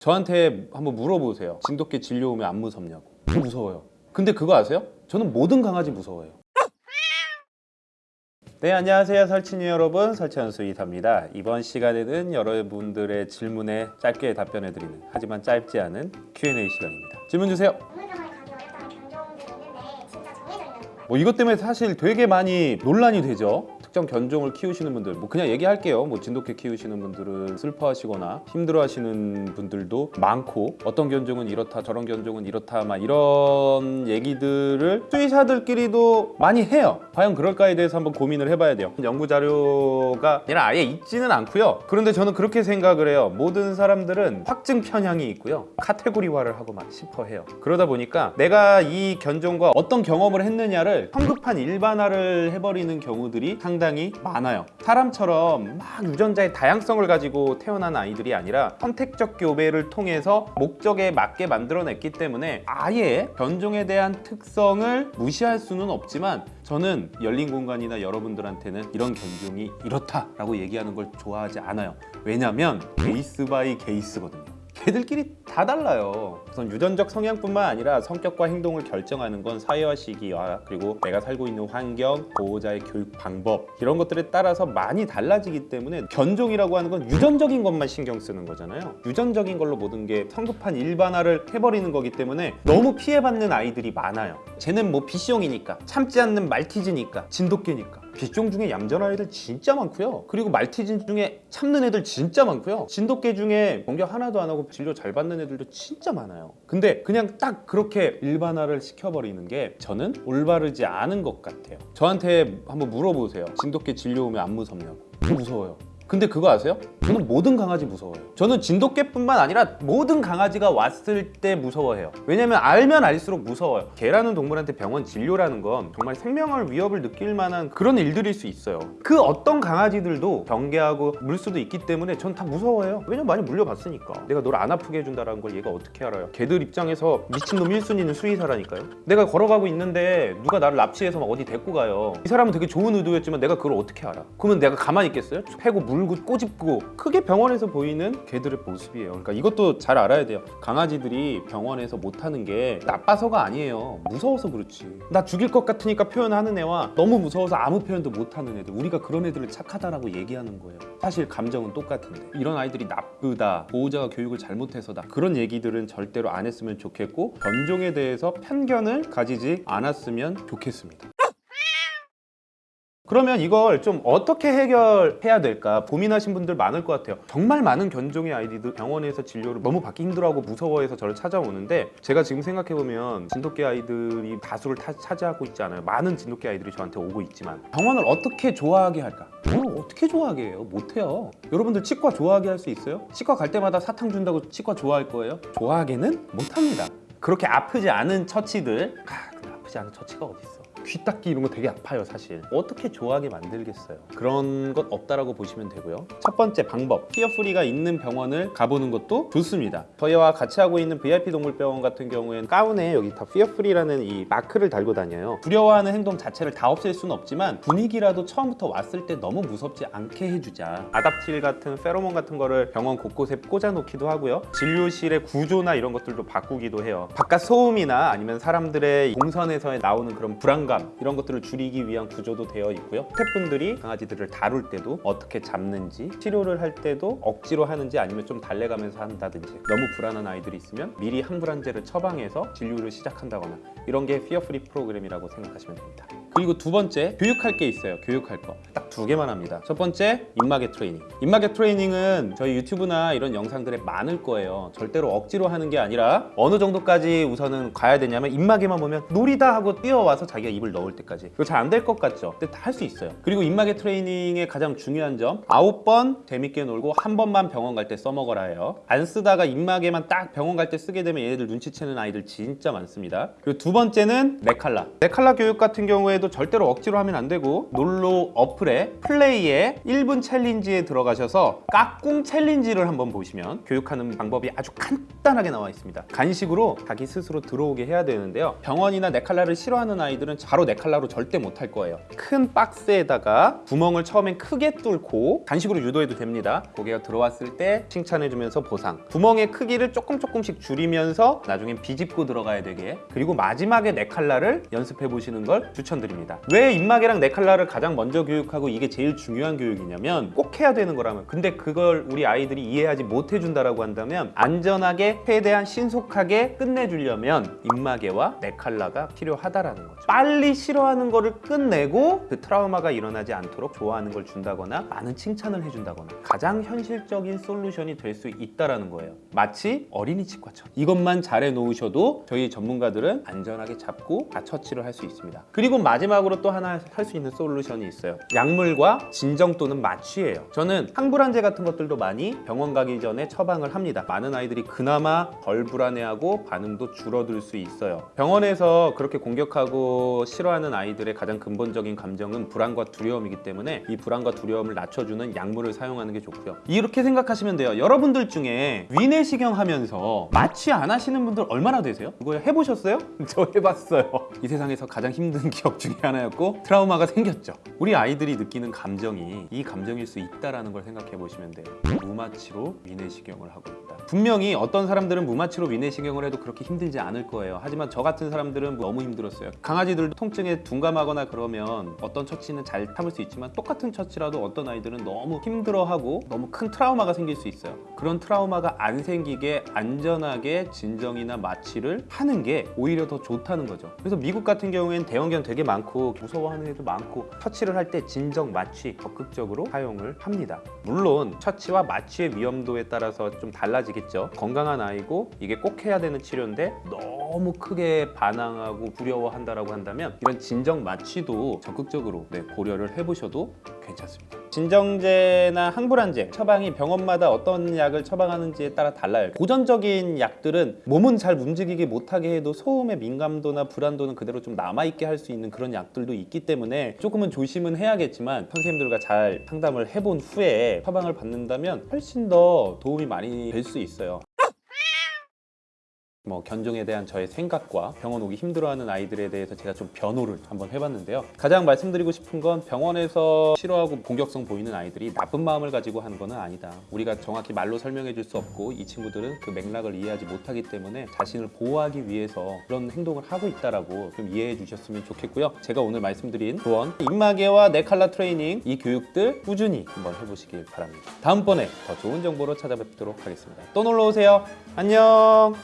저한테 한번 물어보세요. 진돗개 진료 오면 안 무섭냐고. 저 무서워요. 근데 그거 아세요? 저는 모든 강아지 무서워요. 네, 안녕하세요. 설친이 여러분. 설치현수 이사입니다. 이번 시간에는 여러분들의 질문에 짧게 답변해드리는 하지만 짧지 않은 Q&A 시간입니다. 질문 주세요. 뭐 이것 때문에 사실 되게 많이 논란이 되죠. 특정 견종을 키우시는 분들, 뭐 그냥 얘기할게요. 뭐 진돗개 키우시는 분들은 슬퍼하시거나 힘들어하시는 분들도 많고 어떤 견종은 이렇다, 저런 견종은 이렇다, 막 이런 얘기들을 수의사들끼리도 많이 해요. 과연 그럴까에 대해서 한번 고민을 해봐야 돼요. 연구 자료가 아니라 아예 있지는 않고요. 그런데 저는 그렇게 생각을 해요. 모든 사람들은 확증 편향이 있고요. 카테고리화를 하고 막 싶어 해요. 그러다 보니까 내가 이 견종과 어떤 경험을 했느냐를 성급한 일반화를 해버리는 경우들이 상당히 많아요. 사람처럼 막 유전자의 다양성을 가지고 태어난 아이들이 아니라 선택적 교배를 통해서 목적에 맞게 만들어냈기 때문에 아예 견종에 대한 특성을 무시할 수는 없지만 저는 열린 공간이나 여러분들한테는 이런 견종이 이렇다라고 얘기하는 걸 좋아하지 않아요. 왜냐면 case by case거든요. 걔들끼리 다 달라요. 우선 유전적 성향뿐만 아니라 성격과 행동을 결정하는 건 사회화 시기와 그리고 내가 살고 있는 환경, 보호자의 교육 방법 이런 것들에 따라서 많이 달라지기 때문에 견종이라고 하는 건 유전적인 것만 신경 쓰는 거잖아요. 유전적인 걸로 모든 게 성급한 일반화를 해버리는 거기 때문에 너무 피해받는 아이들이 많아요. 쟤는 뭐 비숑이니까 참지 않는 말티즈니까 진돗개니까 비숑 중에 얌전한 애들 진짜 많고요. 그리고 말티즈 중에 참는 애들 진짜 많고요. 진돗개 중에 공격 하나도 안 하고 진료 잘 받는 애들도 진짜 많아요. 근데 그냥 딱 그렇게 일반화를 시켜버리는 게 저는 올바르지 않은 것 같아요. 저한테 한번 물어보세요. 진돗개 진료 오면 안 무섭냐고. 저 무서워요. 근데 그거 아세요? 저는 모든 강아지 무서워요. 저는 진돗개뿐만 아니라 모든 강아지가 왔을 때 무서워해요. 왜냐면 알면 알수록 무서워요. 개라는 동물한테 병원 진료라는 건 정말 생명을 위협을 느낄 만한 그런 일들일 수 있어요. 그 어떤 강아지들도 경계하고 물 수도 있기 때문에 전 다 무서워해요. 왜냐면 많이 물려봤으니까. 내가 널 안 아프게 해준다는 걸 얘가 어떻게 알아요? 개들 입장에서 미친놈 1순위는 수의사라니까요. 내가 걸어가고 있는데 누가 나를 납치해서 막 어디 데리고 가요. 이 사람은 되게 좋은 의도였지만 내가 그걸 어떻게 알아? 그러면 내가 가만히 있겠어요? 패고 물고 꼬집고 크게 병원에서 보이는 개들의 모습이에요. 그러니까 이것도 잘 알아야 돼요. 강아지들이 병원에서 못하는 게 나빠서가 아니에요. 무서워서 그렇지. 나 죽일 것 같으니까 표현하는 애와 너무 무서워서 아무 표현도 못하는 애들. 우리가 그런 애들을 착하다라고 얘기하는 거예요. 사실 감정은 똑같은데 이런 아이들이 나쁘다, 보호자가 교육을 잘못해서다 그런 얘기들은 절대로 안 했으면 좋겠고 견종에 대해서 편견을 가지지 않았으면 좋겠습니다. 그러면 이걸 좀 어떻게 해결해야 될까? 고민하신 분들 많을 것 같아요. 정말 많은 견종의 아이들이 병원에서 진료를 너무 받기 힘들어하고 무서워해서 저를 찾아오는데 제가 지금 생각해보면 진돗개 아이들이 다수를 타- 차지하고 있지 않아요. 많은 진돗개 아이들이 저한테 오고 있지만 병원을 어떻게 좋아하게 할까? 어떻게 좋아하게 해요? 못해요. 여러분들 치과 좋아하게 할 수 있어요? 치과 갈 때마다 사탕 준다고 치과 좋아할 거예요? 좋아하게는 못합니다. 그렇게 아프지 않은 처치들. 아, 아프지 않은 처치가 어딨어 귀 닦기 이런 거 되게 아파요 사실. 어떻게 좋아하게 만들겠어요? 그런 것 없다라고 보시면 되고요. 첫 번째 방법. Fear Free가 있는 병원을 가보는 것도 좋습니다. 저희와 같이 하고 있는 VIP 동물병원 같은 경우에는 가운에 여기 다 Fear Free라는 이 마크를 달고 다녀요. 두려워하는 행동 자체를 다 없앨 수는 없지만 분위기라도 처음부터 왔을 때 너무 무섭지 않게 해주자. Adaptil 같은 페로몬 같은 거를 병원 곳곳에 꽂아놓기도 하고요. 진료실의 구조나 이런 것들도 바꾸기도 해요. 바깥 소음이나 아니면 사람들의 동선에서 나오는 그런 불안감 이런 것들을 줄이기 위한 구조도 되어 있고요. 스태프분들이 강아지들을 다룰 때도 어떻게 잡는지 치료를 할 때도 억지로 하는지 아니면 좀 달래가면서 한다든지 너무 불안한 아이들이 있으면 미리 항불안제를 처방해서 진료를 시작한다거나 이런 게 Fear Free 프로그램이라고 생각하시면 됩니다 그리고 두 번째 교육할 게 있어요. 교육할 거. 딱 두 개만 합니다. 첫 번째 입마개 트레이닝. 입마개 트레이닝은 저희 유튜브나 이런 영상들에 많을 거예요. 절대로 억지로 하는 게 아니라 어느 정도까지 우선은 가야 되냐면 입마개만 보면 놀이다 하고 뛰어와서 자기가 입을 넣을 때까지. 이거 잘 안 될 것 같죠? 근데 다 할 수 있어요. 그리고 입마개 트레이닝의 가장 중요한 점 아홉 번 재밌게 놀고 한 번만 병원 갈 때 써먹어라 해요. 안 쓰다가 입마개만 딱 병원 갈 때 쓰게 되면 얘네들 눈치채는 아이들 진짜 많습니다. 그리고 두 번째는 neck collar. neck collar 교육 같은 경우에는 이번에도 절대로 억지로 하면 안 되고 놀로 어플에 플레이에 1분 챌린지에 들어가셔서 까꿍 챌린지를 한번 보시면 교육하는 방법이 아주 간단하게 나와 있습니다. 간식으로 자기 스스로 들어오게 해야 되는데요. 병원이나 네칼라를 싫어하는 아이들은 바로 네칼라로 절대 못 할 거예요. 큰 박스에다가 구멍을 처음엔 크게 뚫고 간식으로 유도해도 됩니다. 고개가 들어왔을 때 칭찬해주면서 보상. 구멍의 크기를 조금 조금씩 줄이면서 나중엔 비집고 들어가야 되게. 그리고 마지막에 네칼라를 연습해 보시는 걸 추천드립니다. 왜 입마개랑 네칼라를 가장 먼저 교육하고 이게 제일 중요한 교육이냐면 꼭 해야 되는 거라면. 근데 그걸 우리 아이들이 이해하지 못해준다라고 한다면 안전하게 최대한 신속하게 끝내주려면 입마개와 네칼라가 필요하다라는 거죠. 빨리 싫어하는 거를 끝내고 그 트라우마가 일어나지 않도록 좋아하는 걸 준다거나 많은 칭찬을 해준다거나 가장 현실적인 솔루션이 될 수 있다라는 거예요. 마치 어린이 치과처럼 이것만 잘해 놓으셔도 저희 전문가들은 안전하게 잡고 다 처치를 할 수 있습니다. 그리고 마지막 으로 또 하나 할 수 있는 솔루션이 있어요. 약물과 진정 또는 마취예요. 저는 항불안제 같은 것들도 많이 병원 가기 전에 처방을 합니다. 많은 아이들이 그나마 덜 불안해하고 반응도 줄어들 수 있어요. 병원에서 그렇게 공격하고 싫어하는 아이들의 가장 근본적인 감정은 불안과 두려움이기 때문에 이 불안과 두려움을 낮춰주는 약물을 사용하는 게 좋고요. 이렇게 생각하시면 돼요. 여러분들 중에 위내시경 하면서 마취 안 하시는 분들 얼마나 되세요? 이거 해보셨어요? 저 해봤어요. 이 세상에서 가장 힘든 기억 중에 하나였고 트라우마가 생겼죠. 우리 아이들이 느끼는 감정이 이 감정일 수 있다라는 걸 생각해 보시면 돼요. 무마취로 위내시경을 하고 있다. 분명히 어떤 사람들은 무마취로 위내시경을 해도 그렇게 힘들지 않을 거예요. 하지만 저 같은 사람들은 너무 힘들었어요. 강아지들도 통증에 둔감하거나 그러면 어떤 처치는 잘 참을 수 있지만 똑같은 처치라도 어떤 아이들은 너무 힘들어하고 너무 큰 트라우마가 생길 수 있어요. 그런 트라우마가 안 생기게 안전하게 진정이나 마취를 하는 게 오히려 더 좋다는 거죠. 그래서 미국 같은 경우에는 대형견 되게 많고 무서워하는 애도 많고 처치를 할 때 진정 마취 적극적으로 사용을 합니다. 물론 처치와 마취의 위험도에 따라서 좀 달라지겠죠. 건강한 아이고 이게 꼭 해야 되는 치료인데 너무 크게 반항하고 두려워한다라고 한다면 이런 진정 마취도 적극적으로 네, 고려를 해보셔도 괜찮습니다. 진정제나 항불안제 처방이 병원마다 어떤 약을 처방하는지에 따라 달라요. 고전적인 약들은 몸은 잘 움직이게 못하게 해도 소음의 민감도나 불안도는 그대로 좀 남아있게 할 수 있는 그런 약들도 있기 때문에 조금은 조심은 해야겠지만 선생님들과 잘 상담을 해본 후에 처방을 받는다면 훨씬 더 도움이 많이 될 수 있어요. 뭐 견종에 대한 저의 생각과 병원 오기 힘들어하는 아이들에 대해서 제가 좀 변호를 한번 해봤는데요. 가장 말씀드리고 싶은 건 병원에서 싫어하고 공격성 보이는 아이들이 나쁜 마음을 가지고 하는 거는 아니다. 우리가 정확히 말로 설명해 줄 수 없고 이 친구들은 그 맥락을 이해하지 못하기 때문에 자신을 보호하기 위해서 그런 행동을 하고 있다라고 좀 이해해 주셨으면 좋겠고요. 제가 오늘 말씀드린 조언, 입마개와 네칼라 트레이닝 이 교육들 꾸준히 한번 해보시길 바랍니다. 다음번에 더 좋은 정보로 찾아뵙도록 하겠습니다. 또 놀러 오세요. 안녕.